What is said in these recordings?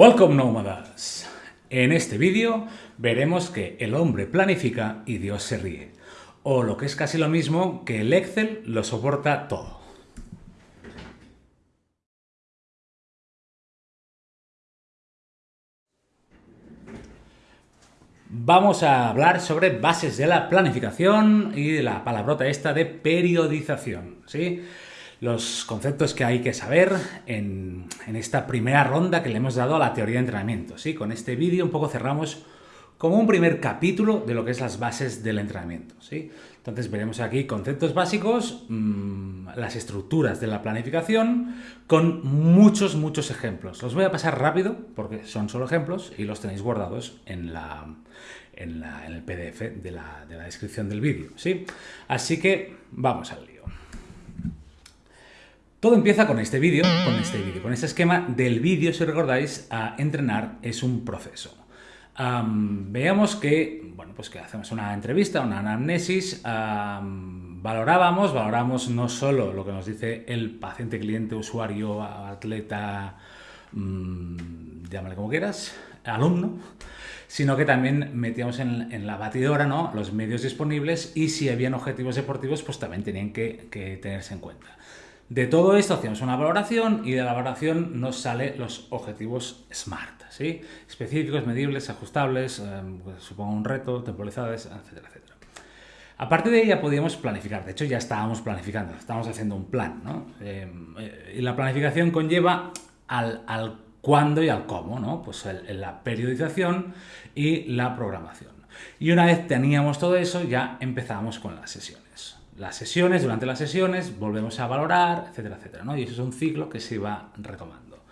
Welcome nómadas. En este vídeo veremos que el hombre planifica y Dios se ríe. O lo que es casi lo mismo, que el Excel lo soporta todo. Vamos a hablar sobre bases de la planificación y de la palabrota esta de periodización. ¿sí? Los conceptos que hay que saber en, esta primera ronda que le hemos dado a la teoría de entrenamiento. ¿sí? Con este vídeo un poco cerramos como un primer capítulo de lo que es las bases del entrenamiento. ¿sí? Entonces veremos aquí conceptos básicos, mm, las estructuras de la planificación, con muchos, muchos ejemplos. Los voy a pasar rápido porque son solo ejemplos y los tenéis guardados en, el PDF de la, de la descripción del vídeo. ¿sí? Así que vamos al lío. Todo empieza con este vídeo, con este vídeo, con este esquema del vídeo, si recordáis, a entrenar es un proceso. veamos que, bueno, pues que hacemos una entrevista, una anamnesis, valorábamos, valoramos no solo lo que nos dice el paciente, cliente, usuario, atleta, mmm, llámale como quieras, alumno, sino que también metíamos en, la batidora ¿no? los medios disponibles y si habían objetivos deportivos, pues también tenían que tenerse en cuenta. De todo esto hacemos una valoración y de la valoración nos salen los objetivos SMART, ¿sí? Específicos, medibles, ajustables, eh, pues, supongo un reto, temporalizados, etcétera, etcétera. Aparte de ella podíamos planificar, de hecho ya estábamos planificando, estábamos haciendo un plan, ¿no? Eh, y la planificación conlleva al, al, cuándo y al cómo, ¿no? Pues la periodización y la programación. Y una vez teníamos todo eso, ya empezamos con las sesiones las sesiones, durante las sesiones volvemos a valorar, etcétera, etcétera. ¿no? Y eso es un ciclo que se va retomando.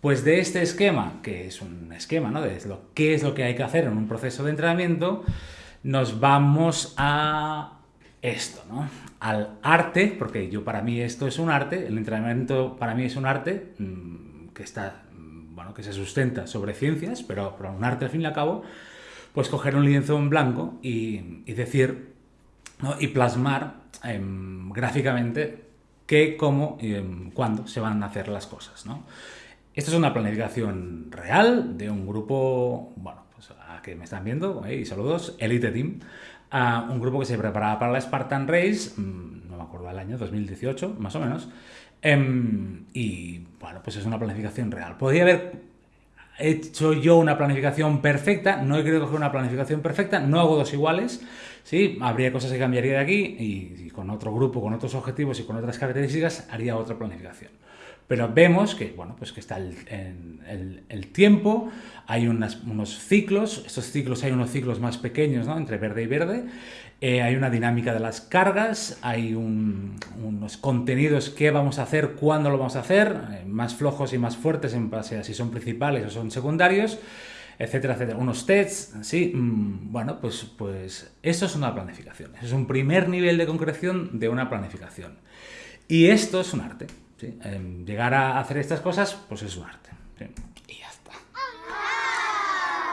Pues de este esquema, que es un esquema ¿no? de lo, qué es lo que hay que hacer en un proceso de entrenamiento, nos vamos a esto, ¿no? al arte, porque yo para mí esto es un arte, el entrenamiento para mí es un arte mmm, que está, bueno, que se sustenta sobre ciencias, pero, pero un arte al fin y al cabo, pues coger un lienzo en blanco y, y decir y plasmar em, gráficamente qué, cómo y em, cuándo se van a hacer las cosas. ¿no? Esto es una planificación real de un grupo, bueno, pues a que me están viendo, y saludos, Elite Team, a un grupo que se preparaba para la Spartan Race, mm, no me acuerdo del año, 2018, más o menos, em, y bueno, pues es una planificación real. Podría haber hecho yo una planificación perfecta, no he querido coger una planificación perfecta, no hago dos iguales, ¿sí? habría cosas que cambiaría de aquí y, con otro grupo, con otros objetivos y con otras características haría otra planificación. Pero vemos que, bueno, pues que está el, el, tiempo, hay unos ciclos, estos ciclos hay unos ciclos más pequeños, ¿no? Entre verde y verde, eh, hay una dinámica de las cargas, hay unos contenidos que vamos a hacer, cuándo lo vamos a hacer, eh, más flojos y más fuertes en base a si son principales o son secundarios, etcétera, etcétera. Unos tests, sí, mm, bueno, pues, pues eso es una planificación. es un primer nivel de concreción de una planificación. Y esto es un arte. Em, llegar a hacer estas cosas, pues es un arte. Y ya está.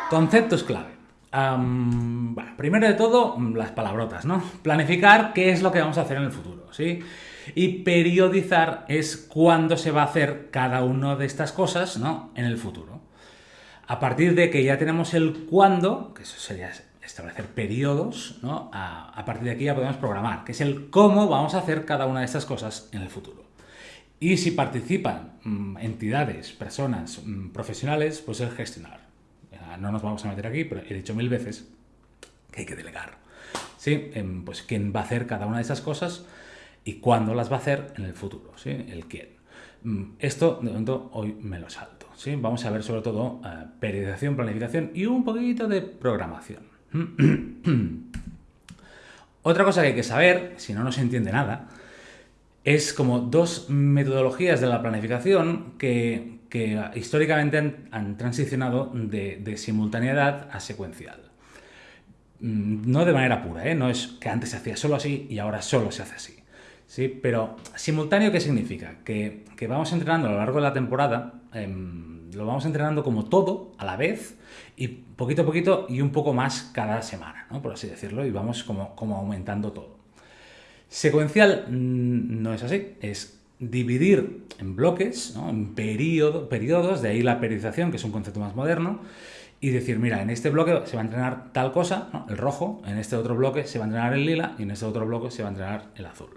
Conceptos clave. bueno, primero de todo, las palabrotas, ¿no? Planificar qué es lo que vamos a hacer en el futuro, ¿sí? Y periodizar es cuándo se va a hacer cada una de estas cosas, ¿no? En el futuro. A partir de que ya tenemos el cuándo, que eso sería establecer periodos, ¿no? A, partir de aquí ya podemos programar, que es el cómo vamos a hacer cada una de estas cosas en el futuro. Y si participan mm, entidades, personas mm, profesionales, pues el gestionar. no nos vamos a meter aquí, pero he dicho mil veces que hay que delegar. ¿Sí? Em, pues quién va a hacer cada una de esas cosas y cuándo las va a hacer en el futuro. ¿sí? El quién. Mm, esto, de momento, hoy me lo salto. ¿sí? Vamos a ver sobre todo eh, periodización, planificación y un poquito de programación. Otra cosa que hay que saber, si no, no se entiende nada, es como dos metodologías de la planificación que, históricamente han, transicionado de, simultaneidad a secuencial. Mm, no de manera pura, ¿eh? no es que antes se hacía solo así y ahora solo se hace así. ¿sí? Pero simultáneo, ¿qué significa? Que, vamos entrenando a lo largo de la temporada, em, lo vamos entrenando como todo a la vez y poquito a poquito y un poco más cada semana, ¿no? por así decirlo, y vamos como, como aumentando todo. Secuencial mm, no es así, es dividir en bloques, en periodo, periodos, de ahí la periodización, que es un concepto más moderno, y decir, mira, en este bloque se va a entrenar tal cosa, el rojo, en este otro bloque se va a entrenar el lila y en este otro bloque se va a entrenar el azul.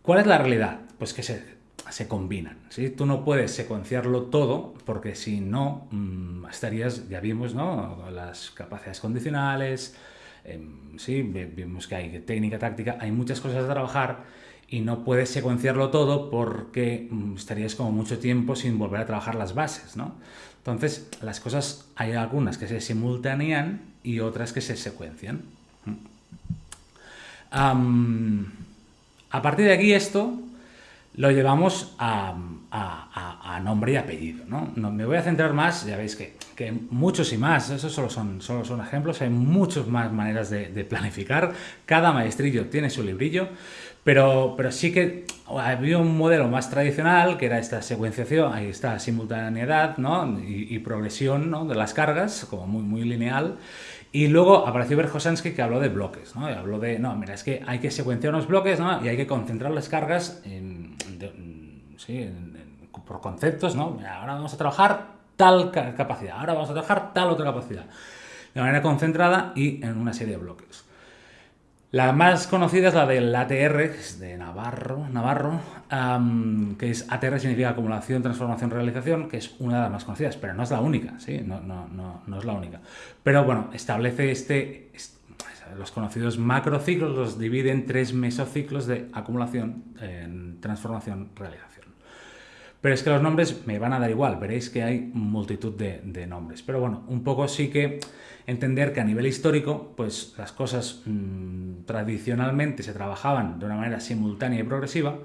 ¿Cuál es la realidad? Pues que se, se combinan. ¿sí? Tú no puedes secuenciarlo todo porque si no mm, estarías, ya vimos, ¿no? las capacidades condicionales, em, sí, vimos que hay técnica, táctica, hay muchas cosas a trabajar y no puedes secuenciarlo todo porque mm, estarías como mucho tiempo sin volver a trabajar las bases, ¿no? Entonces, las cosas, hay algunas que se simultanean y otras que se secuencian. a partir de aquí esto lo llevamos a, nombre y apellido. ¿no? me voy a centrar más, ya veis que, muchos y más, esos solo son, solo son ejemplos, hay muchas más maneras de, de planificar, cada maestrillo tiene su librillo, pero, pero sí que había un modelo más tradicional, que era esta secuenciación, ahí está, simultaneidad ¿no? y, progresión ¿no? de las cargas, como muy, muy lineal. Y luego apareció Berjosansky que habló de bloques, ¿no? Y habló de, no, mira, es que hay que secuenciar unos bloques, ¿no? Y hay que concentrar las cargas en, sí, por conceptos, ¿no? ahora vamos a trabajar tal capacidad, ahora vamos a trabajar tal otra capacidad. De manera concentrada y en una serie de bloques. La más conocida es la del ATR, de Navarro, Navarro que es ATR significa acumulación, transformación, realización, que es una de las más conocidas, pero no es la única, ¿sí? No, no, no, no es la única. Pero bueno, establece este, los conocidos macrociclos, los divide en tres mesociclos de acumulación, transformación, realización. Pero es que los nombres me van a dar igual, veréis que hay multitud de, nombres. Pero bueno, un poco sí que entender que a nivel histórico, pues las cosas mm, tradicionalmente se trabajaban de una manera simultánea y progresiva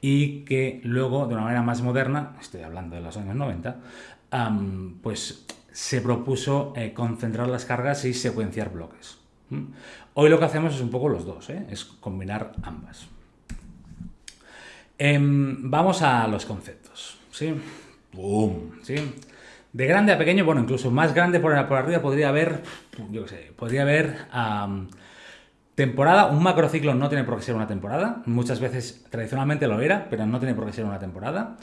y que luego, de una manera más moderna, estoy hablando de los años 90, pues se propuso eh, concentrar las cargas y secuenciar bloques. Hoy lo que hacemos es un poco los dos, ¿eh? es combinar ambas. Em, vamos a los conceptos. ¿Sí? ¿sí? De grande a pequeño, bueno, incluso más grande por, arriba podría haber, yo qué sé, podría haber temporada. Un macrociclo no tiene por qué ser una temporada. Muchas veces tradicionalmente lo era, pero no tiene por qué ser una temporada.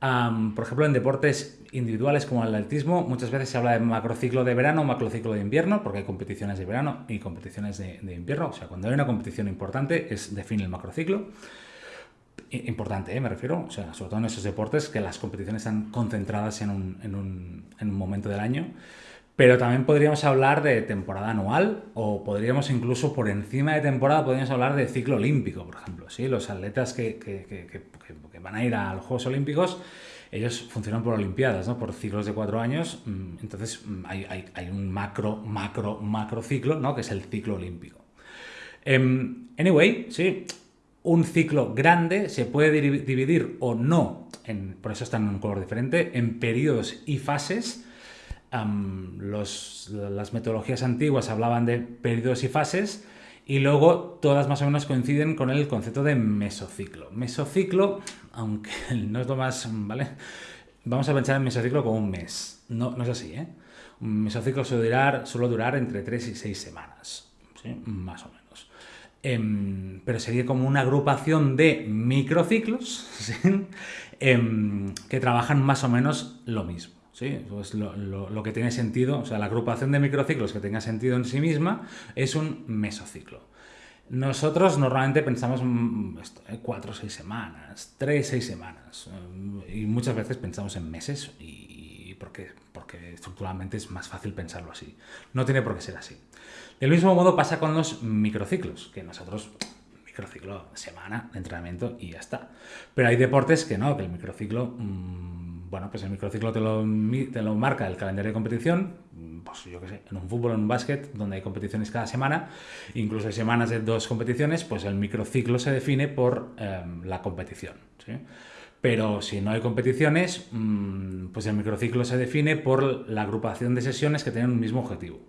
por ejemplo, en deportes individuales como el atletismo, muchas veces se habla de macrociclo de verano, macrociclo de invierno, porque hay competiciones de verano y competiciones de, de invierno. O sea, cuando hay una competición importante, es define el macrociclo importante, ¿eh? me refiero, o sea, sobre todo en esos deportes que las competiciones están concentradas en un, en un, en un momento del año. Pero también podríamos hablar de temporada anual o podríamos incluso por encima de temporada podríamos hablar de ciclo olímpico, por ejemplo. ¿sí? Los atletas que, que, que, que, van a ir a los Juegos Olímpicos, ellos funcionan por Olimpiadas, ¿no? por ciclos de cuatro años. Mm, entonces mm, hay, hay, hay un macro, macro, macro ciclo, ¿no? que es el ciclo olímpico. Um, anyway, sí, un ciclo grande se puede dividir o no, en, por eso están en un color diferente, en periodos y fases. las metodologías antiguas hablaban de periodos y fases y luego todas más o menos coinciden con el concepto de mesociclo. Mesociclo, aunque no es lo más, ¿vale? Vamos a pensar en mesociclo como un mes. No, no es así, ¿eh? Un mesociclo suele durar, entre 3 y 6 semanas. Más o menos. Em, pero sería como una agrupación de microciclos em, que trabajan más o menos lo mismo. ¿sí? Pues lo, que tiene sentido, o sea, la agrupación de microciclos que tenga sentido en sí misma es un mesociclo. Nosotros normalmente pensamos mm, ¿eh? cuatro o seis semanas, tres, seis semanas, eh, y muchas veces pensamos en meses y, porque, porque estructuralmente es más fácil pensarlo así. No tiene por qué ser así. Del mismo modo pasa con los microciclos, que nosotros microciclo semana entrenamiento y ya está. Pero hay deportes que no, que el microciclo, mm, bueno, pues el microciclo te lo, te lo marca el calendario de competición, mm, pues yo qué sé, en un fútbol, en un básquet, donde hay competiciones cada semana, incluso hay semanas de dos competiciones, pues el microciclo se define por em, la competición. Pero si no hay competiciones, mm, pues el microciclo se define por la agrupación de sesiones que tienen un mismo objetivo.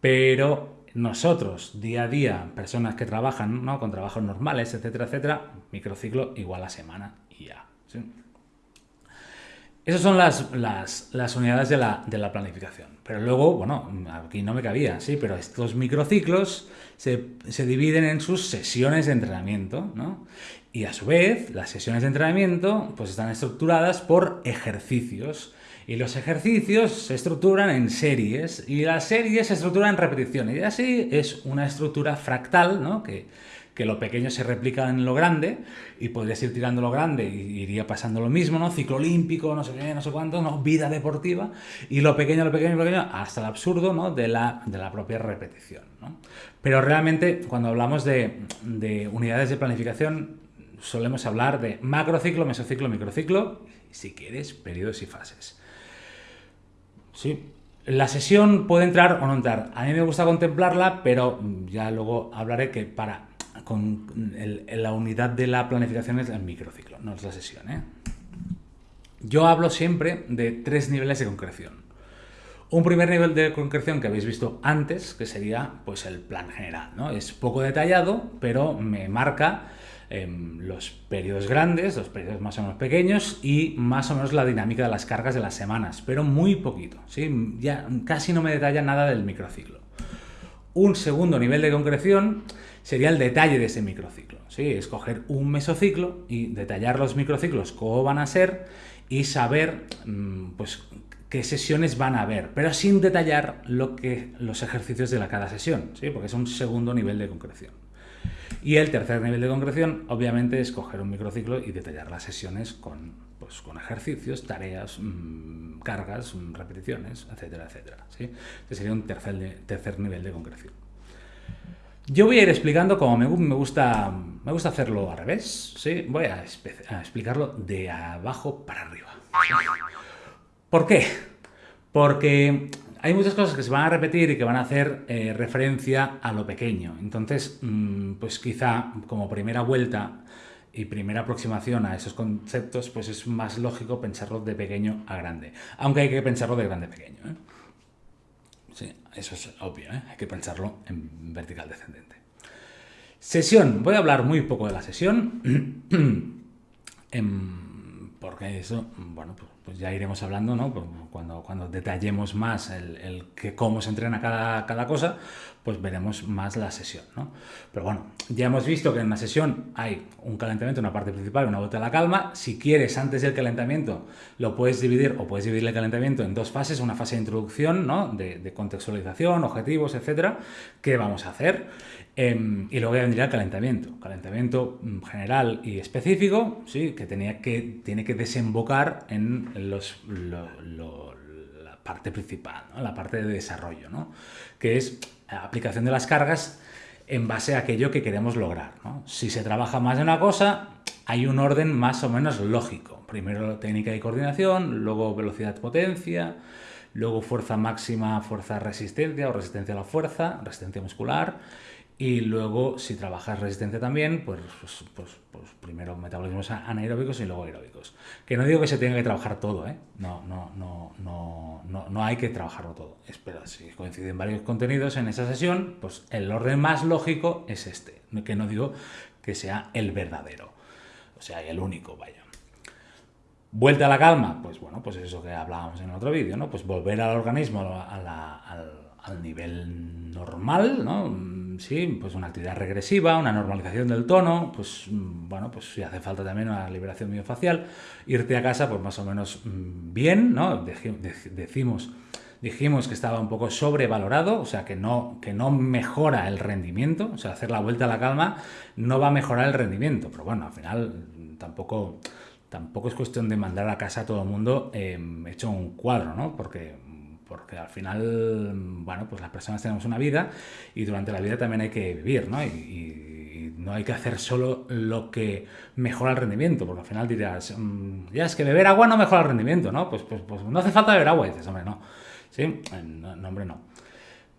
Pero nosotros, día a día, personas que trabajan ¿no? con trabajos normales, etcétera, etcétera, microciclo igual a semana y ya. Esas son las, las, unidades de la, de la, planificación. Pero luego, bueno, aquí no me cabía, sí, pero estos microciclos se, se dividen en sus sesiones de entrenamiento, ¿no? Y a su vez, las sesiones de entrenamiento pues están estructuradas por ejercicios. Y los ejercicios se estructuran en series y las series se estructuran en repeticiones. Y así es una estructura fractal, ¿no? Que, que lo pequeño se replica en lo grande y podrías ir tirando lo grande y iría pasando lo mismo, ¿no? Ciclo olímpico, no sé qué, no sé cuánto, ¿no? Vida deportiva y lo pequeño, lo pequeño, lo pequeño, hasta el absurdo, ¿no? De la, de la propia repetición, ¿no? Pero realmente cuando hablamos de, de unidades de planificación solemos hablar de macrociclo, mesociclo, microciclo y si quieres, periodos y fases. Sí, la sesión puede entrar o no entrar. A mí me gusta contemplarla, pero ya luego hablaré que para con la unidad de la planificación es el microciclo, no es la sesión. ¿eh? Yo hablo siempre de tres niveles de concreción. Un primer nivel de concreción que habéis visto antes, que sería pues el plan general. ¿no? Es poco detallado, pero me marca em, los periodos grandes, los periodos más o menos pequeños y más o menos la dinámica de las cargas de las semanas, pero muy poquito. ¿sí? Ya casi no me detalla nada del microciclo. Un segundo nivel de concreción sería el detalle de ese microciclo. ¿sí? Escoger un mesociclo y detallar los microciclos, cómo van a ser y saber mm, pues, qué sesiones van a haber, pero sin detallar lo que, los ejercicios de la cada sesión, ¿sí? porque es un segundo nivel de concreción. Y el tercer nivel de concreción, obviamente, es coger un microciclo y detallar las sesiones con, pues, con ejercicios, tareas, mm, cargas, mm, repeticiones, etcétera, etcétera. ¿sí? Este sería un tercer, tercer nivel de concreción. Yo voy a ir explicando como me, gusta, me gusta hacerlo al revés, ¿sí? Voy a, explicarlo de abajo para arriba. ¿Por qué? Porque hay muchas cosas que se van a repetir y que van a hacer eh, referencia a lo pequeño. Entonces, mm, pues quizá como primera vuelta y primera aproximación a esos conceptos, pues es más lógico pensarlo de pequeño a grande. Aunque hay que pensarlo de grande a pequeño. ¿eh? Sí, eso es obvio, ¿eh? hay que pensarlo en vertical descendente. Sesión. Voy a hablar muy poco de la sesión. Em, porque eso, bueno, pues, pues, ya iremos hablando, ¿no? Cuando, cuando detallemos más el, que cómo se entrena cada, cada, cosa, pues veremos más la sesión, ¿no? Pero bueno, ya hemos visto que en una sesión hay un calentamiento, una parte principal, una vuelta a la calma. Si quieres, antes del calentamiento, lo puedes dividir o puedes dividir el calentamiento en dos fases, una fase de introducción, ¿no? De, de contextualización, objetivos, etcétera. ¿Qué vamos a hacer? Em, y luego ya vendría el calentamiento. Calentamiento mm, general y específico, sí, que, tenía que tiene que desembocar en la parte principal, la parte de desarrollo, ¿no? que es la aplicación de las cargas en base a aquello que queremos lograr. Si se trabaja más de una cosa, hay un orden más o menos lógico. Primero técnica y coordinación, luego velocidad-potencia, luego fuerza máxima, fuerza-resistencia o resistencia a la fuerza, resistencia muscular, y luego, si trabajas resistencia también, pues, pues, pues, pues, primero metabolismos anaeróbicos y luego aeróbicos. Que no digo que se tenga que trabajar todo, ¿eh? No, no, no, no, no, no hay que trabajarlo todo. Espera, si coinciden varios contenidos en esa sesión, pues el orden más lógico es este. Que no digo que sea el verdadero. O sea, el único, vaya. Vuelta a la calma, pues bueno, pues eso que hablábamos en otro vídeo, ¿no? Pues volver al organismo al, al nivel normal, ¿no? Sí, pues una actividad regresiva, una normalización del tono, pues mm, bueno, pues si hace falta también una liberación miofacial, irte a casa pues más o menos mm, bien, ¿no? Decimos, dijimos que estaba un poco sobrevalorado, o sea, que no, que no mejora el rendimiento, o sea, hacer la vuelta a la calma no va a mejorar el rendimiento, pero bueno, al final tampoco, tampoco es cuestión de mandar a casa a todo el mundo eh, hecho un cuadro, ¿no? Porque porque al final, bueno, pues las personas tenemos una vida y durante la vida también hay que vivir, ¿no? Y, no hay que hacer solo lo que mejora el rendimiento, porque al final dirás, mm, ya es que beber agua no mejora el rendimiento, ¿no? Pues, pues, pues no hace falta beber agua, y dices, hombre, no. ¿Sí? Eh, no, hombre, no.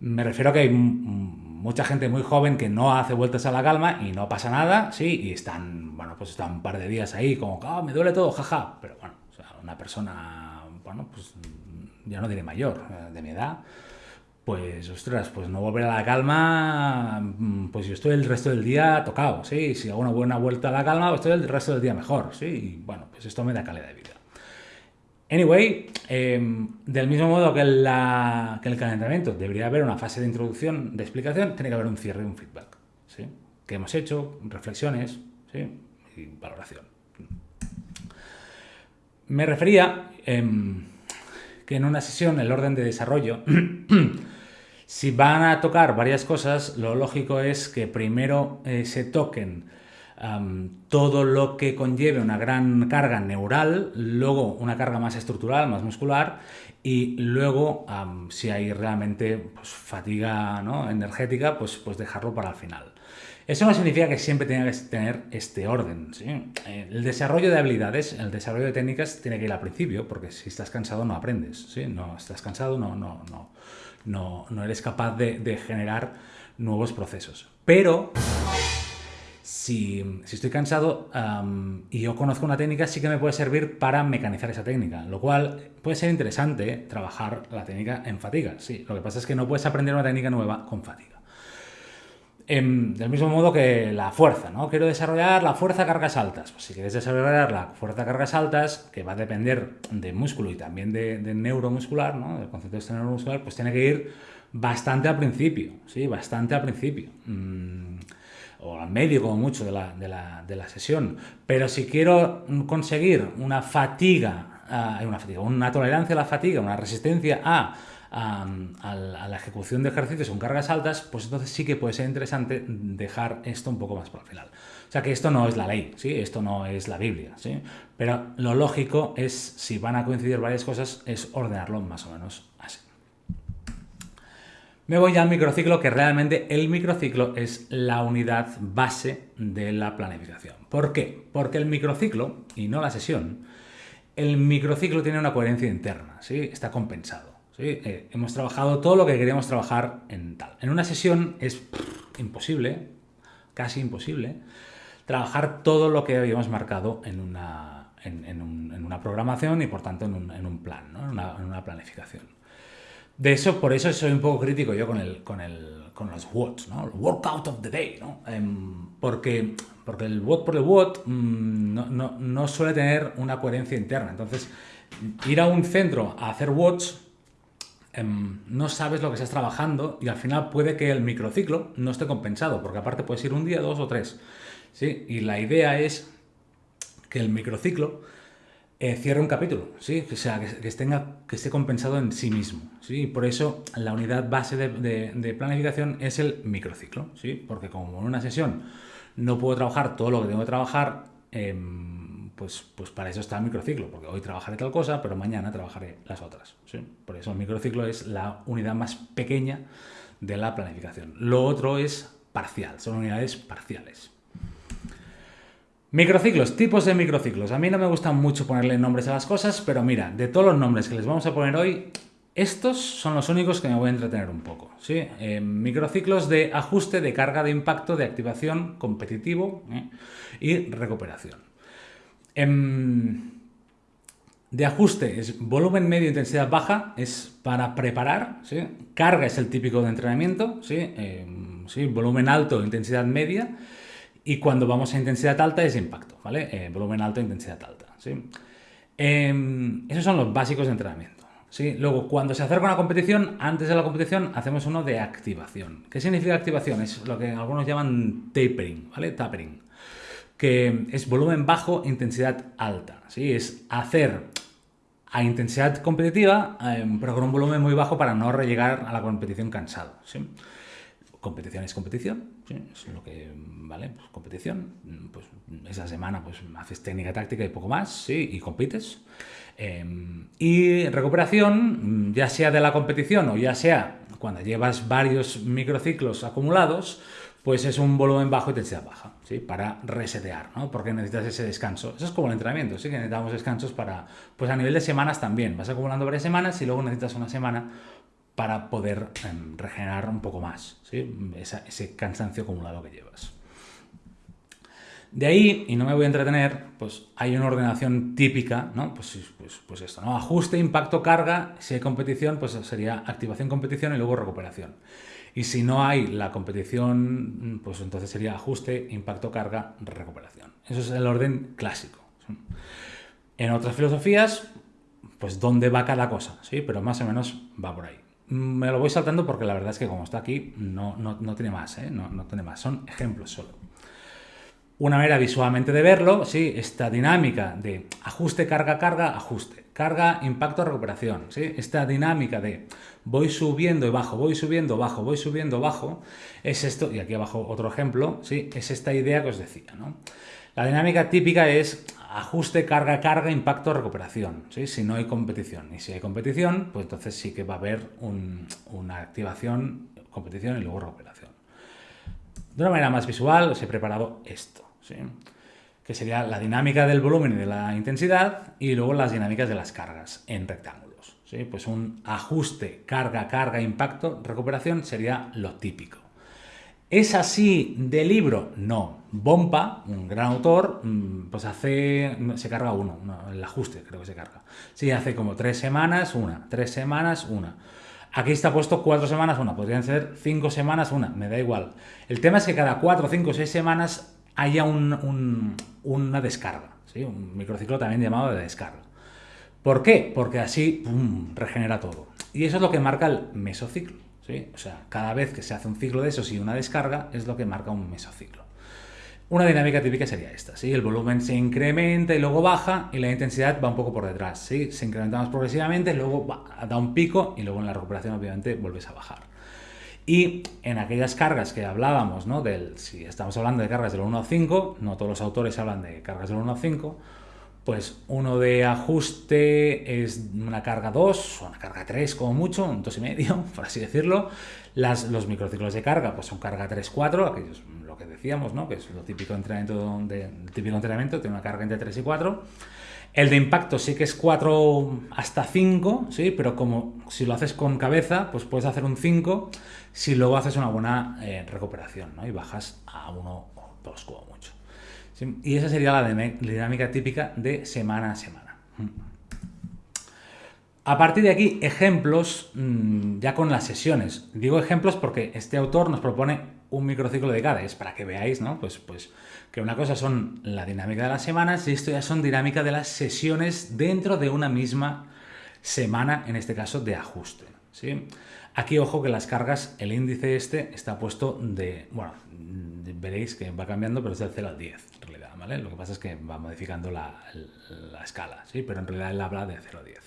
Me refiero a que hay mucha gente muy joven que no hace vueltas a la calma y no pasa nada, sí, y están, bueno, pues están un par de días ahí como, ah, me duele todo, jaja, pero bueno, o sea, una persona, bueno, pues ya no diré mayor, eh, de mi edad, pues, ostras, pues no volver a la calma, mm, pues yo estoy el resto del día tocado, ¿sí? Si hago una buena vuelta a la calma, pues estoy el resto del día mejor, ¿sí? Y bueno, pues esto me da calidad de vida. Anyway, em, del mismo modo que, la, que, el calentamiento debería haber una fase de introducción, de explicación, tiene que haber un cierre y un feedback. ¿sí? ¿Qué hemos hecho? Reflexiones ¿sí? y valoración. Me refería em, que en una sesión, el orden de desarrollo, si van a tocar varias cosas, lo lógico es que primero eh, se toquen todo lo que conlleve una gran carga neural, luego una carga más estructural, más muscular, y luego, si hay realmente pues, fatiga energética, pues, pues dejarlo para el final. Eso no significa que siempre tenga que tener este orden. El desarrollo de habilidades, el desarrollo de técnicas tiene que ir al principio, porque si estás cansado no aprendes. ¿sí? No estás cansado, no, no, no, no, eres capaz de, generar nuevos procesos. Pero si, estoy cansado y yo conozco una técnica, sí que me puede servir para mecanizar esa técnica, lo cual puede ser interesante trabajar la técnica en fatiga. Sí, lo que pasa es que no puedes aprender una técnica nueva con fatiga. Em, del mismo modo que la fuerza, ¿no? Quiero desarrollar la fuerza cargas altas. Pues si quieres desarrollar la fuerza cargas altas, que va a depender de músculo y también de, neuromuscular, ¿no? Del concepto de este neuromuscular, pues tiene que ir bastante al principio, ¿sí? Bastante al principio. Mm, o al medio como mucho de la, de la, sesión. Pero si quiero conseguir una fatiga, uh, una fatiga, una tolerancia a la fatiga, una resistencia a, a, la ejecución de ejercicios con cargas altas, pues entonces sí que puede ser interesante dejar esto un poco más para el final. O sea que esto no es la ley, ¿sí? esto no es la Biblia, ¿sí? pero lo lógico es, si van a coincidir varias cosas, es ordenarlo más o menos así. Me voy al microciclo, que realmente el microciclo es la unidad base de la planificación. ¿Por qué? Porque el microciclo, y no la sesión, el microciclo tiene una coherencia interna, ¿sí? está compensado. Eh, hemos trabajado todo lo que queríamos trabajar en tal. En una sesión es imposible, casi imposible, trabajar todo lo que habíamos marcado en una, en, una programación y por tanto en un, plan, ¿no? en una planificación. De eso, por eso soy un poco crítico yo con, el, con, el, con los WOTs, ¿no? El workout of the day, ¿no? Em, porque, porque el WOT por el WOT mm, no, no, no, suele tener una coherencia interna. Entonces, ir a un centro a hacer WOTs, no sabes lo que estás trabajando y al final puede que el microciclo no esté compensado, porque aparte puedes ir un día, dos o tres. ¿sí? Y la idea es que el microciclo eh, cierre un capítulo, ¿sí? O sea, que, que esté compensado en sí mismo, ¿sí? Por eso la unidad base de, planificación es el microciclo, ¿sí? Porque como en una sesión no puedo trabajar todo lo que tengo que trabajar, em, pues, pues para eso está el microciclo, porque hoy trabajaré tal cosa, pero mañana trabajaré las otras, ¿sí? Por eso el microciclo es la unidad más pequeña de la planificación. Lo otro es parcial, son unidades parciales. Microciclos, tipos de microciclos. A mí no me gusta mucho ponerle nombres a las cosas, pero mira, de todos los nombres que les vamos a poner hoy, estos son los únicos que me voy a entretener un poco. ¿sí? Eh, microciclos de ajuste, de carga de impacto, de activación, competitivo ¿eh? y recuperación. Em, de ajuste es volumen medio, intensidad baja, es para preparar. ¿sí? Carga es el típico de entrenamiento, ¿sí? Em, ¿sí? volumen alto, intensidad media. Y cuando vamos a intensidad alta es impacto, ¿vale? Eh, volumen alto, intensidad alta, ¿sí? Em, esos son los básicos de entrenamiento. ¿sí? Luego, cuando se acerca una competición, antes de la competición hacemos uno de activación. ¿Qué significa activación? Es lo que algunos llaman tapering, ¿vale? Tapering. Que es volumen bajo, intensidad alta. ¿sí? Es hacer a intensidad competitiva, em, pero con un volumen muy bajo para no llegar a la competición cansado. ¿sí? competición es competición, es lo que, ¿vale? Pues competición, pues esa semana pues haces técnica táctica y poco más, sí, y compites. Em, y recuperación, ya sea de la competición o ya sea cuando llevas varios microciclos acumulados, pues es un volumen bajo y intensidad baja, ¿sí? Para resetear, ¿no? Porque necesitas ese descanso. Eso es como el entrenamiento, sí que necesitamos descansos para, pues a nivel de semanas también. Vas acumulando varias semanas y luego necesitas una semana para poder em, regenerar un poco más ese cansancio acumulado que llevas. De ahí, y no me voy a entretener, pues hay una ordenación típica, ¿no? Pues, pues, pues esto, ¿no? Ajuste, impacto, carga, si hay competición, pues sería activación, competición y luego recuperación. Y si no hay la competición, pues entonces sería ajuste, impacto, carga, recuperación. Eso es el orden clásico. En otras filosofías, pues dónde va cada cosa, ¿sí? Pero más o menos va por ahí. Me lo voy saltando porque la verdad es que como está aquí no, no, tiene más, ¿eh? no, no tiene más, son ejemplos solo. Una manera visualmente de verlo, ¿sí? esta dinámica de ajuste, carga, carga, ajuste, carga, impacto, recuperación. ¿sí? Esta dinámica de voy subiendo y bajo, voy subiendo, bajo, voy subiendo, bajo, es esto, y aquí abajo otro ejemplo, ¿sí? es esta idea que os decía. ¿no? La dinámica típica es ajuste, carga, carga, impacto, recuperación, ¿sí? si no hay competición. Y si hay competición, pues entonces sí que va a haber una activación, competición y luego recuperación. De una manera más visual os he preparado esto que sería la dinámica del volumen y de la intensidad y luego las dinámicas de las cargas en rectángulos. ¿sí? Pues un ajuste, carga, carga, impacto, recuperación sería lo típico. ¿Es así de libro? No. Bompa, un gran autor, mm, pues hace, se carga uno, el ajuste creo que se carga. Sí, hace como tres semanas, una, tres semanas, una. Aquí está puesto cuatro semanas, una, podrían ser cinco semanas, una, me da igual. El tema es que cada cuatro, cinco, seis semanas haya una descarga, un microciclo también llamado de descarga. ¿Por qué? Porque así regenera todo. Y eso es lo que marca el mesociclo. O sea, cada vez que se hace un ciclo de esos y una descarga es lo que marca un mesociclo. Una dinámica típica sería esta. El volumen se incrementa y luego baja y la intensidad va un poco por detrás. Se incrementa más progresivamente, luego da un pico y luego en la recuperación obviamente vuelves a bajar. Y en aquellas cargas que hablábamos, ¿no? Del, si estamos hablando de cargas del 1 a 5, no todos los autores hablan de cargas del 1 a 5, pues uno de ajuste es una carga 2 o una carga 3 como mucho, un 2,5, por así decirlo. Las, los microciclos de carga pues son carga 3-4, aquellos lo que decíamos, ¿no? que es lo típico entrenamiento, de, típico entrenamiento, tiene una carga entre 3 y 4. El de impacto sí que es 4 hasta 5, ¿sí? pero como si lo haces con cabeza, pues puedes hacer un 5 si luego haces una buena eh, recuperación ¿no? y bajas a 1 o 2 como mucho. Y esa sería la dinámica típica de semana a semana. A partir de aquí, ejemplos mm, ya con las sesiones. Digo ejemplos porque este autor nos propone un microciclo de cada, es para que veáis, ¿no? Pues, pues que una cosa son la dinámica de las semanas y esto ya son dinámica de las sesiones dentro de una misma semana, en este caso de ajuste. ¿sí? Aquí ojo que las cargas, el índice este está puesto de, bueno, veréis que va cambiando, pero es del 0 al 10 en realidad, ¿vale? Lo que pasa es que va modificando la, escala, ¿sí? Pero en realidad él habla de 0 a 10.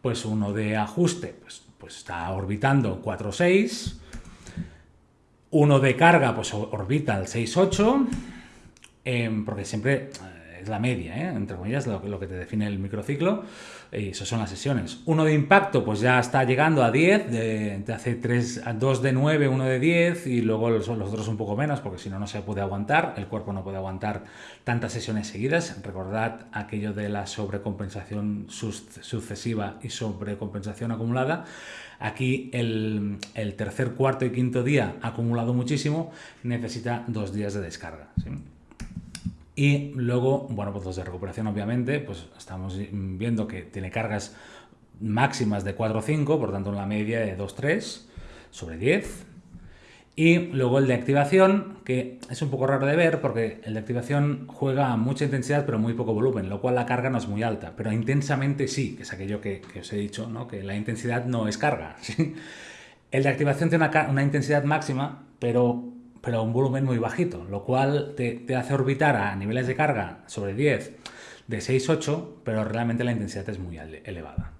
Pues uno de ajuste, pues, pues está orbitando 4, 6. Uno de carga, pues orbita el 6, 8 Em, porque siempre eh, es la media, ¿eh? entre comillas, lo, que te define el microciclo, eso son las sesiones. Uno de impacto, pues ya está llegando a 10, de, hace 3, 2 de 9, 1 de 10, y luego los, otros un poco menos, porque si no, no se puede aguantar, el cuerpo no puede aguantar tantas sesiones seguidas. Recordad aquello de la sobrecompensación sucesiva y sobrecompensación acumulada. Aquí el, tercer, cuarto y quinto día acumulado muchísimo, necesita dos días de descarga. Y luego, bueno, pues los de recuperación obviamente, pues estamos viendo que tiene cargas máximas de 4 o 5, por tanto una media de 2, 3 sobre 10. Y luego el de activación, que es un poco raro de ver porque el de activación juega a mucha intensidad pero muy poco volumen, lo cual la carga no es muy alta, pero intensamente sí, que es aquello que, os he dicho, ¿no? que la intensidad no es carga. El de activación tiene una, una intensidad máxima, pero pero a un volumen muy bajito, lo cual te, hace orbitar a niveles de carga sobre 10 de 6-8, pero realmente la intensidad es muy elevada.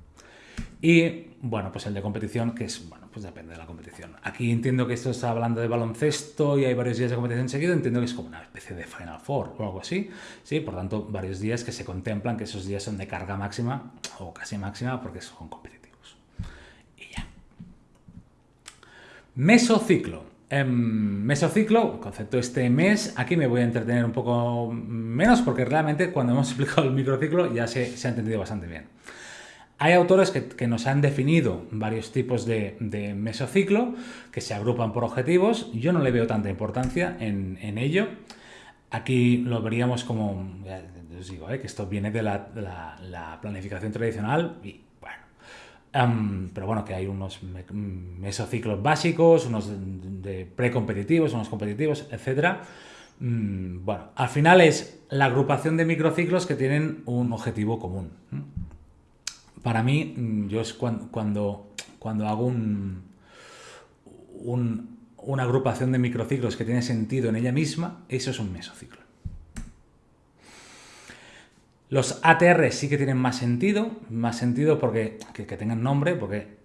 Y bueno, pues el de competición, que es, bueno, pues depende de la competición. Aquí entiendo que esto está hablando de baloncesto y hay varios días de competición seguido, entiendo que es como una especie de Final Four o algo así, ¿sí? Por tanto, varios días que se contemplan que esos días son de carga máxima o casi máxima porque son competitivos. Y ya. Mesociclo. En mesociclo, concepto este mes, aquí me voy a entretener un poco menos porque realmente cuando hemos explicado el microciclo ya se, ha entendido bastante bien. Hay autores que, nos han definido varios tipos de, mesociclo que se agrupan por objetivos. Yo no le veo tanta importancia en, ello. Aquí lo veríamos como, os digo, ¿eh? que esto viene de la, la planificación tradicional y pero bueno, que hay unos mesociclos básicos, unos de precompetitivos, unos competitivos, etc. Mm, bueno, al final es la agrupación de microciclos que tienen un objetivo común. para mí, mm, yo es cuando, cuando, hago un, una agrupación de microciclos que tiene sentido en ella misma, eso es un mesociclo. Los ATR sí que tienen más sentido, más sentido porque que, tengan nombre, porque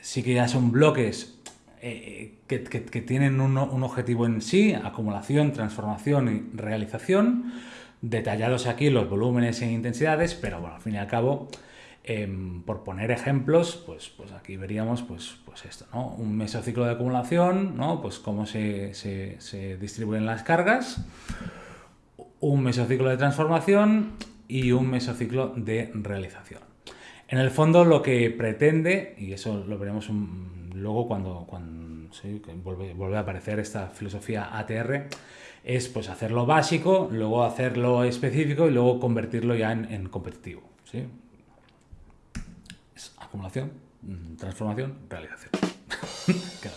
sí que ya son bloques eh, que, tienen un, objetivo en sí, acumulación, transformación y realización, detallados aquí los volúmenes e intensidades, pero bueno, al fin y al cabo Em, por poner ejemplos, pues, pues aquí veríamos pues, pues esto, ¿no? Un mesociclo de acumulación, ¿no? Pues cómo se, se, distribuyen las cargas, un mesociclo de transformación y un mesociclo de realización. En el fondo lo que pretende, y eso lo veremos luego cuando, cuando vuelve, a aparecer esta filosofía ATR, es pues hacer lo básico, luego hacerlo específico y luego convertirlo ya en, competitivo. ¿sí? acumulación, mm, transformación, realización.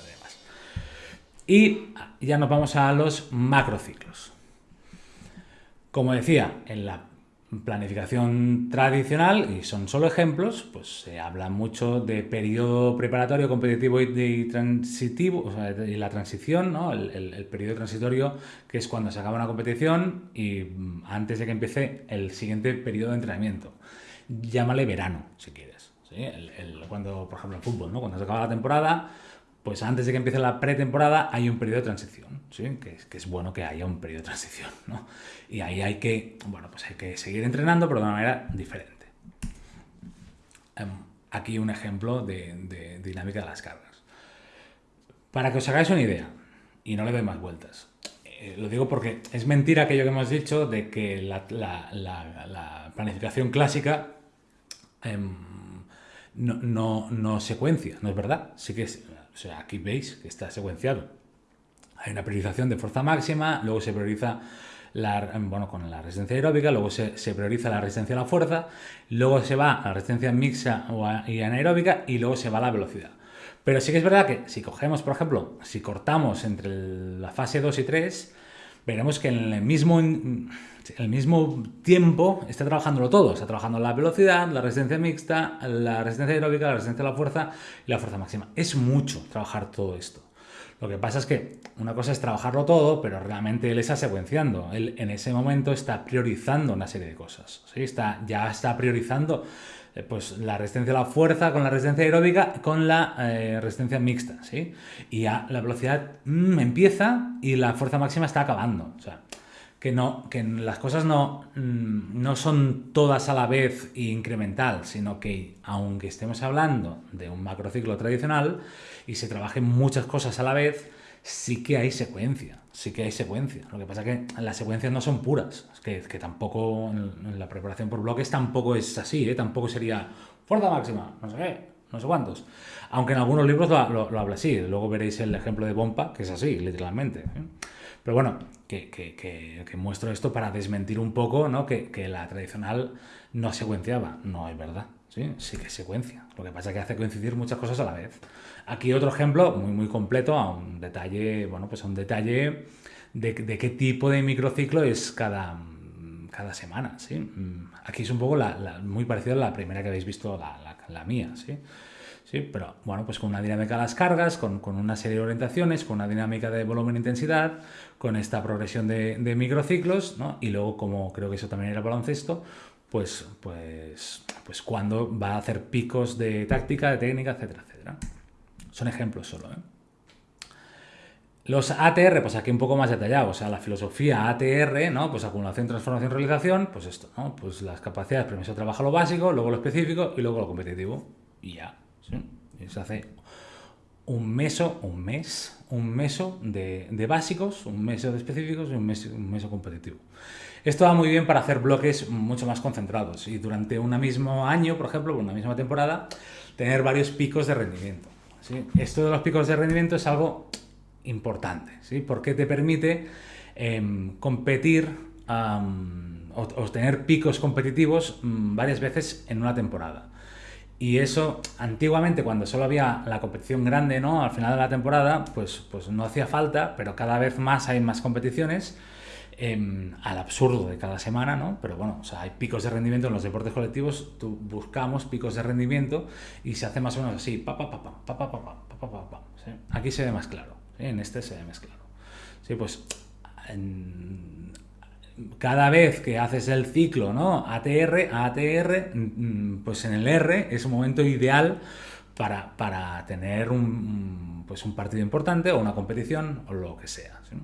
Y ya nos vamos a los macrociclos. Como decía, en la planificación tradicional, y son solo ejemplos, pues se habla mucho de periodo preparatorio, competitivo y, transitivo, o sea, y la transición, ¿no? el, periodo transitorio, que es cuando se acaba una competición y mm, antes de que empiece el siguiente periodo de entrenamiento. Llámale verano, si quieres cuando, por ejemplo, en fútbol, ¿no? cuando se acaba la temporada, pues antes de que empiece la pretemporada hay un periodo de transición, que, es, que, es, bueno que haya un periodo de transición. ¿no? Y ahí hay que, bueno, pues hay que seguir entrenando, pero de una manera diferente. Em, aquí un ejemplo de, dinámica de las cargas. Para que os hagáis una idea, y no le doy más vueltas, eh, lo digo porque es mentira aquello que hemos dicho de que la, planificación clásica em, no, no, secuencia, ¿no es verdad? Sí que sea, aquí veis que está secuenciado. Hay una priorización de fuerza máxima, luego se prioriza la, bueno, con la resistencia aeróbica, luego se, prioriza la resistencia a la fuerza, luego se va a la resistencia mixta y anaeróbica y luego se va a la velocidad. Pero sí que es verdad que si cogemos, por ejemplo, si cortamos entre la fase 2 y 3, veremos que en el mismo el mismo tiempo está trabajándolo todo. Está trabajando la velocidad, la resistencia mixta, la resistencia aeróbica, la resistencia a la fuerza y la fuerza máxima. Es mucho trabajar todo esto. Lo que pasa es que una cosa es trabajarlo todo, pero realmente él está secuenciando. Él en ese momento está priorizando una serie de cosas. Está, ya está priorizando pues, la resistencia a la fuerza con la resistencia aeróbica con la eh, resistencia mixta. ¿sí? Y ya la velocidad mm, empieza y la fuerza máxima está acabando. O sea, que, no, que las cosas no, mm, no son todas a la vez e incremental, sino que aunque estemos hablando de un macrociclo tradicional y se trabajen muchas cosas a la vez, sí que hay secuencia, sí que hay secuencia. Lo que pasa es que las secuencias no son puras, es que, que tampoco en la preparación por bloques tampoco es así, ¿eh? tampoco sería fuerza máxima, no sé qué, no sé cuántos. Aunque en algunos libros lo, lo, habla así, luego veréis el ejemplo de Bompa, que es así, literalmente. ¿eh? Pero bueno, que, muestro esto para desmentir un poco ¿no? que, la tradicional no secuenciaba. No es verdad. ¿sí? sí que secuencia. Lo que pasa es que hace coincidir muchas cosas a la vez. Aquí otro ejemplo muy, muy completo a un detalle, bueno, pues a un detalle de, qué tipo de microciclo es cada, cada semana. ¿sí? Aquí es un poco muy parecido a la primera que habéis visto, la, mía. ¿sí? Sí, pero bueno, pues con una dinámica de las cargas, con, una serie de orientaciones, con una dinámica de volumen-intensidad, e con esta progresión de, microciclos, ¿no? Y luego, como creo que eso también era baloncesto, pues, pues, pues cuando va a hacer picos de táctica, de técnica, etcétera, etcétera. Son ejemplos solo, ¿eh? Los ATR, pues aquí un poco más detallado, o sea, la filosofía ATR, ¿no? Pues acumulación, transformación, realización, pues esto, ¿no? Pues las capacidades, primero se trabaja lo básico, luego lo específico y luego lo competitivo. Y ya, se hace un meso, un mes, un meso de, básicos, un meso de específicos y un meso, un meso competitivo. Esto va muy bien para hacer bloques mucho más concentrados y durante un mismo año, por ejemplo, una misma temporada, tener varios picos de rendimiento. Esto de los picos de rendimiento es algo importante, ¿sí? porque te permite em, competir o, o, tener picos competitivos mm, varias veces en una temporada. Y eso, antiguamente, cuando solo había la competición grande, ¿no? Al final de la temporada, pues, pues no hacía falta, pero cada vez más hay más competiciones. Em, al absurdo de cada semana, ¿no? Pero bueno, o sea, hay picos de rendimiento en los deportes colectivos, tú buscamos picos de rendimiento y se hace más o menos así, pa, pa, pa, pa, pa, pa, pa, pa, pa, ¿sí? Aquí se ve más claro, ¿sí? en este se ve más claro. Sí, pues en- cada vez que haces el ciclo, ¿no? ATR, ATR, mm, pues en el R es un momento ideal para, para tener un, pues un partido importante o una competición o lo que sea. ¿sí?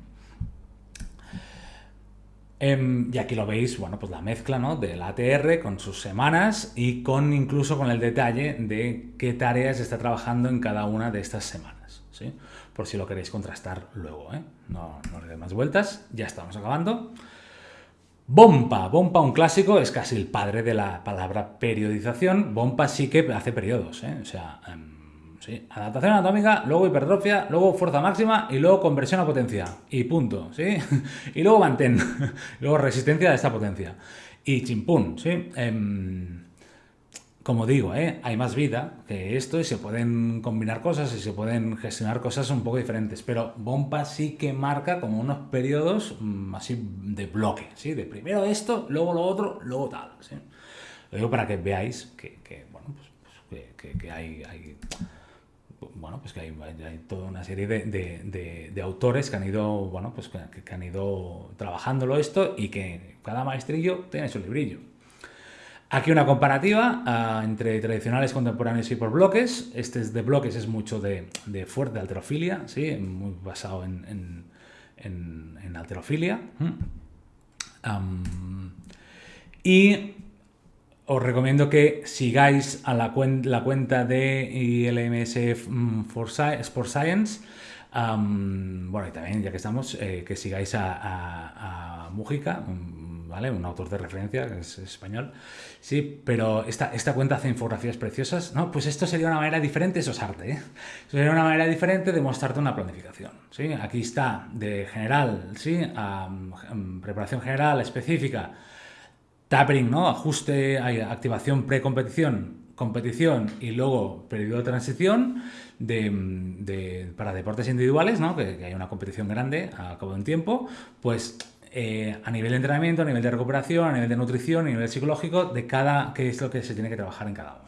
Em, y aquí lo veis, bueno, pues la mezcla ¿no? del ATR con sus semanas y con incluso con el detalle de qué tareas está trabajando en cada una de estas semanas. ¿sí? Por si lo queréis contrastar luego. ¿eh? No, no le dé más vueltas, ya estamos acabando. Bompa, Bompa, un clásico, es casi el padre de la palabra periodización. Bompa sí que hace periodos, ¿eh? o sea, em, adaptación anatómica, luego hipertrofia, luego fuerza máxima y luego conversión a potencia. Y punto, ¿sí? y luego mantén, luego resistencia a esta potencia. Y chimpún, ¿sí? Em, como digo, ¿eh? hay más vida que esto y se pueden combinar cosas y se pueden gestionar cosas un poco diferentes, pero Bompa sí que marca como unos periodos mm, así de bloque, ¿sí? de primero esto, luego lo otro, luego tal. ¿sí? Lo digo para que veáis que, bueno, pues, pues, que, hay, bueno, pues que hay, toda una serie de, de, autores que han ido, bueno, pues que, han ido trabajándolo esto y que cada maestrillo tiene su librillo. Aquí una comparativa uh, entre tradicionales, contemporáneos y por bloques. Este es de bloques es mucho de, fuerte alterofilia, ¿sí? muy basado en, en, en, alterofilia. Um, y os recomiendo que sigáis a la, cuen la cuenta de ILMS for Sport Science. Um, bueno, y también, ya que estamos, eh, que sigáis a, a, a Mújica, ¿vale? Un autor de referencia, que es español. Sí, pero esta, esta cuenta hace infografías preciosas. No, pues esto sería una manera diferente, eso es arte, ¿eh? Sería una manera diferente de mostrarte una planificación, ¿sí? Aquí está, de general, ¿sí? Um, preparación general, específica, tapering, ¿no? Ajuste, activación pre-competición, competición y luego periodo de transición de, de, para deportes individuales, ¿no? Que, hay una competición grande a cabo de un tiempo, pues eh, a nivel de entrenamiento, a nivel de recuperación, a nivel de nutrición, a nivel psicológico, de cada, qué es lo que se tiene que trabajar en cada momento.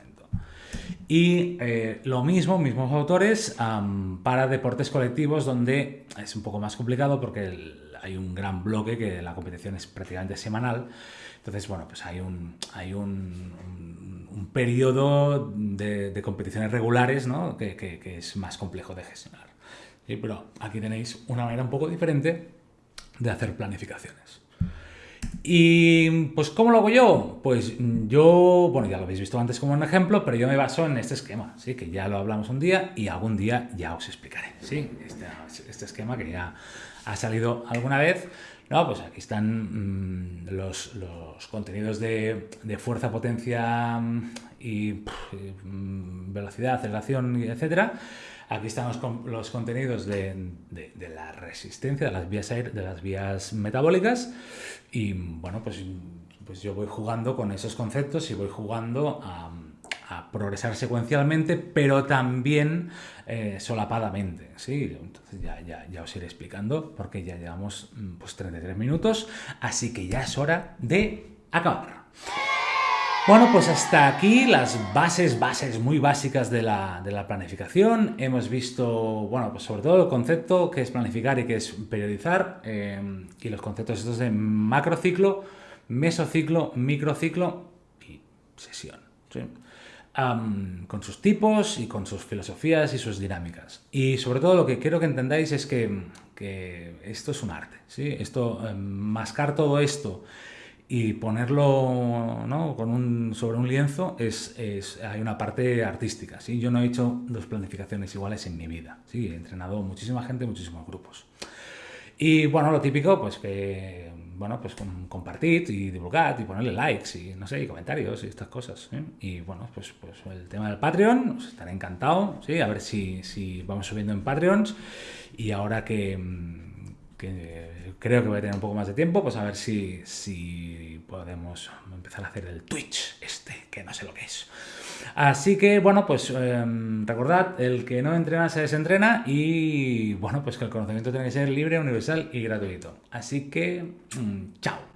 Y eh, lo mismo, mismos autores, para deportes colectivos donde es un poco más complicado porque hay un gran bloque que la competición es prácticamente semanal. Entonces, bueno, pues hay un, hay un, un, periodo de, competiciones regulares ¿no? que, que, que, es más complejo de gestionar. ¿Sí? Pero aquí tenéis una manera un poco diferente de hacer planificaciones. Y pues, ¿cómo lo hago yo? Pues yo, bueno, ya lo habéis visto antes como un ejemplo, pero yo me baso en este esquema, ¿sí? Que ya lo hablamos un día y algún día ya os explicaré, ¿sí? Este, este esquema que ya ha salido alguna vez. No, pues aquí están mmm, los, los, contenidos de, de, fuerza, potencia y pff, mmm, velocidad, aceleración, etcétera. Aquí están los, los contenidos de, de, la resistencia, de las, vías de las vías metabólicas. Y bueno, pues, pues yo voy jugando con esos conceptos y voy jugando a, a progresar secuencialmente, pero también eh, solapadamente. ¿sí? Entonces ya, ya, ya, os iré explicando porque ya llevamos pues, 33 minutos, así que ya es hora de acabar. Bueno, pues hasta aquí las bases, bases muy básicas de la, de la, planificación. Hemos visto, bueno, pues sobre todo el concepto que es planificar y que es periodizar eh, y los conceptos estos de macrociclo, mesociclo, microciclo y sesión. ¿sí? Con sus tipos y con sus filosofías y sus dinámicas. Y sobre todo lo que quiero que entendáis es que, que esto es un arte. ¿sí? Esto, eh, mascar todo esto y ponerlo ¿no? con un, sobre un lienzo es, es, hay una parte artística. ¿sí? Yo no he hecho dos planificaciones iguales en mi vida. ¿sí? He entrenado muchísima gente, muchísimos grupos. Y bueno, lo típico, pues que, bueno, pues compartid y divulgad y ponerle likes y no sé, y comentarios y estas cosas. ¿sí? Y bueno, pues, pues el tema del Patreon, os estaré encantado, ¿sí? A ver si, si vamos subiendo en Patreons. Y ahora que que creo que voy a tener un poco más de tiempo, pues a ver si, si podemos empezar a hacer el Twitch este, que no sé lo que es. Así que, bueno, pues em, recordad, el que no entrena se desentrena y, bueno, pues que el conocimiento tiene que ser libre, universal y gratuito. Así que, mm, chao.